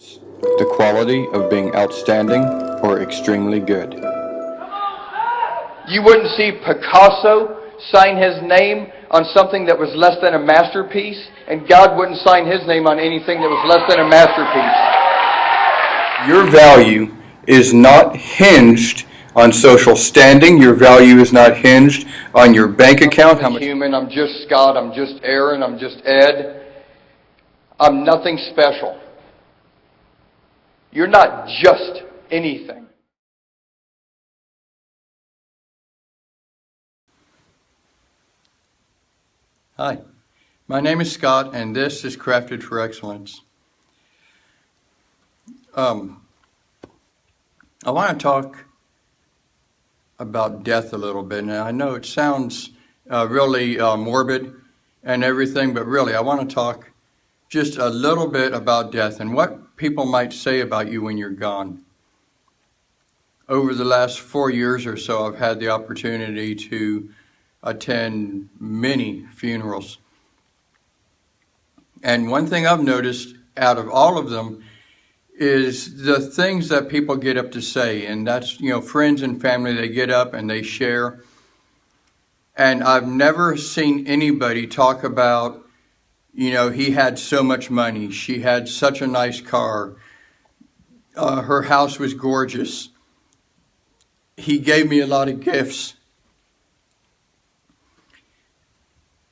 The quality of being outstanding or extremely good. You wouldn't see Picasso sign his name on something that was less than a masterpiece, and God wouldn't sign his name on anything that was less than a masterpiece. Your value is not hinged on social standing. Your value is not hinged on your bank account. I'm human. I'm just Scott. I'm just Aaron. I'm just Ed. I'm nothing special. You're not just anything. Hi, my name is Scott, and this is Crafted for Excellence. Um, I want to talk about death a little bit. Now, I know it sounds uh, really uh, morbid and everything, but really, I want to talk just a little bit about death and what people might say about you when you're gone. Over the last four years or so, I've had the opportunity to attend many funerals. And one thing I've noticed out of all of them is the things that people get up to say. And that's, you know, friends and family, they get up and they share. And I've never seen anybody talk about, you know, he had so much money. She had such a nice car. Uh, her house was gorgeous. He gave me a lot of gifts.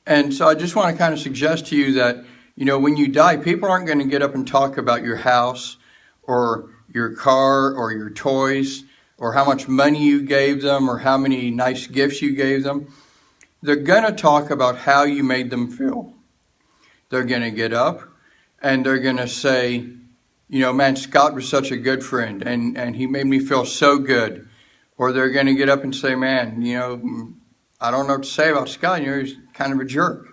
And so I just want to kind of suggest to you that, you know, when you die, people aren't going to get up and talk about your house or your car or your toys or how much money you gave them or how many nice gifts you gave them. They're going to talk about how you made them feel. They're going to get up and they're going to say, you know, man, Scott was such a good friend and, and he made me feel so good. Or they're going to get up and say, man, you know, I don't know what to say about Scott. You know, he's kind of a jerk.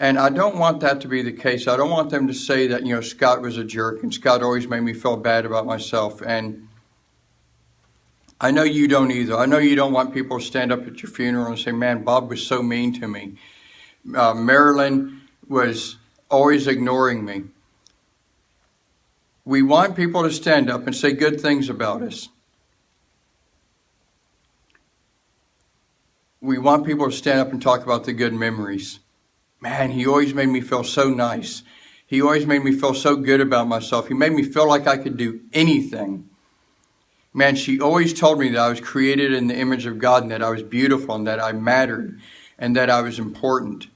And I don't want that to be the case. I don't want them to say that, you know, Scott was a jerk and Scott always made me feel bad about myself. And I know you don't either. I know you don't want people to stand up at your funeral and say, man, Bob was so mean to me. Uh, Marilyn was always ignoring me. We want people to stand up and say good things about us. We want people to stand up and talk about the good memories man, he always made me feel so nice. He always made me feel so good about myself. He made me feel like I could do anything. Man, she always told me that I was created in the image of God and that I was beautiful and that I mattered and that I was important.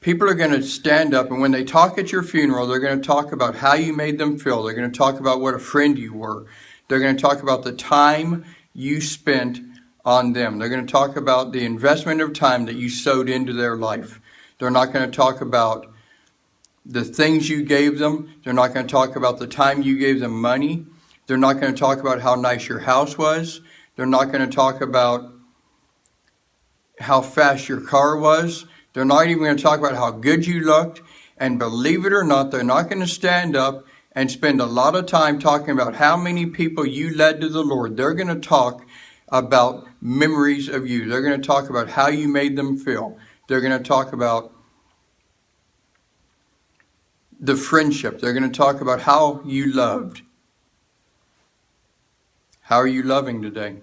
People are going to stand up and when they talk at your funeral, they're going to talk about how you made them feel. They're going to talk about what a friend you were. They're going to talk about the time you spent on them. They're going to talk about the investment of time that you sowed into their life. They're not going to talk about the things you gave them. They're not going to talk about the time you gave them money. They're not going to talk about how nice your house was. They're not going to talk about how fast your car was. They're not even going to talk about how good you looked. And believe it or not, they're not going to stand up and spend a lot of time talking about how many people you led to the Lord. They're going to talk about memories of you. They're going to talk about how you made them feel. They're going to talk about the friendship. They're going to talk about how you loved. How are you loving today?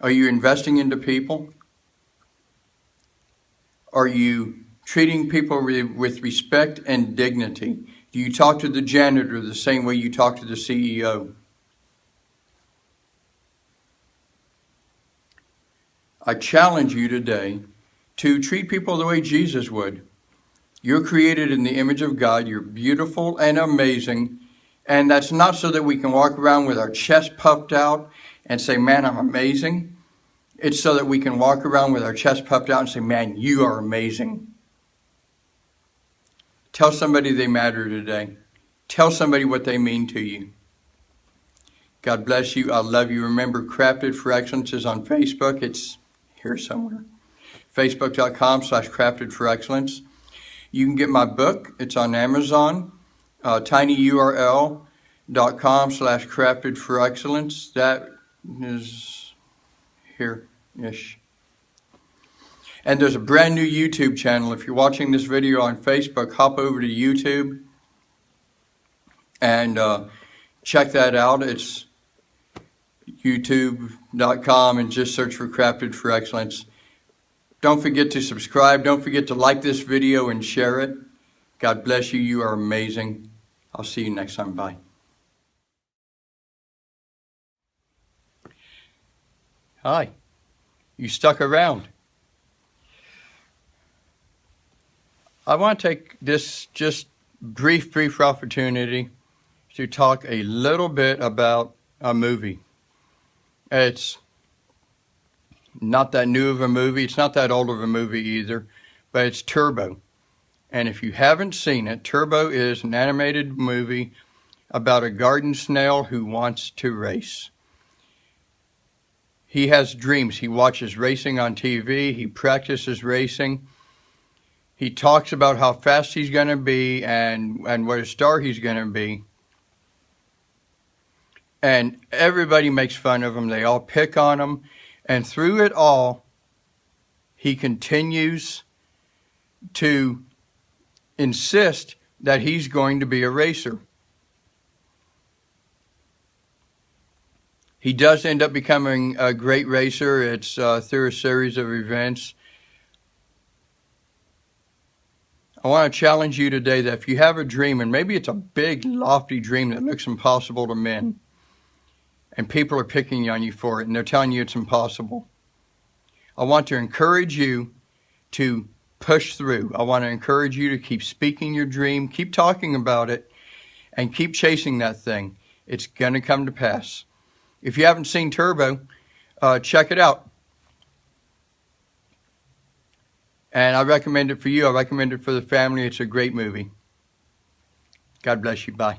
Are you investing into people? Are you treating people with respect and dignity? Do you talk to the janitor the same way you talk to the CEO? I challenge you today to treat people the way Jesus would. You're created in the image of God. You're beautiful and amazing. And that's not so that we can walk around with our chest puffed out and say, man, I'm amazing. It's so that we can walk around with our chest puffed out and say, man, you are amazing. Tell somebody they matter today. Tell somebody what they mean to you. God bless you. I love you. Remember, Crafted for Excellence is on Facebook. It's here somewhere. Facebook.com slash crafted for excellence. You can get my book. It's on Amazon. Uh, tinyurl.com slash crafted for excellence. That is here-ish. And there's a brand new YouTube channel. If you're watching this video on Facebook, hop over to YouTube and uh, check that out. It's youtube.com and just search for Crafted for Excellence. Don't forget to subscribe. Don't forget to like this video and share it. God bless you. You are amazing. I'll see you next time. Bye. Hi. You stuck around. I want to take this just brief, brief opportunity to talk a little bit about a movie. It's not that new of a movie. It's not that old of a movie either, but it's Turbo. And if you haven't seen it, Turbo is an animated movie about a garden snail who wants to race. He has dreams. He watches racing on TV. He practices racing. He talks about how fast he's going to be and, and what a star he's going to be. And everybody makes fun of him. They all pick on him. And through it all, he continues to insist that he's going to be a racer. He does end up becoming a great racer. It's uh, through a series of events. I want to challenge you today that if you have a dream, and maybe it's a big, lofty dream that looks impossible to men, and people are picking on you for it, and they're telling you it's impossible. I want to encourage you to push through. I want to encourage you to keep speaking your dream, keep talking about it, and keep chasing that thing. It's going to come to pass. If you haven't seen Turbo, uh, check it out. And I recommend it for you. I recommend it for the family. It's a great movie. God bless you. Bye.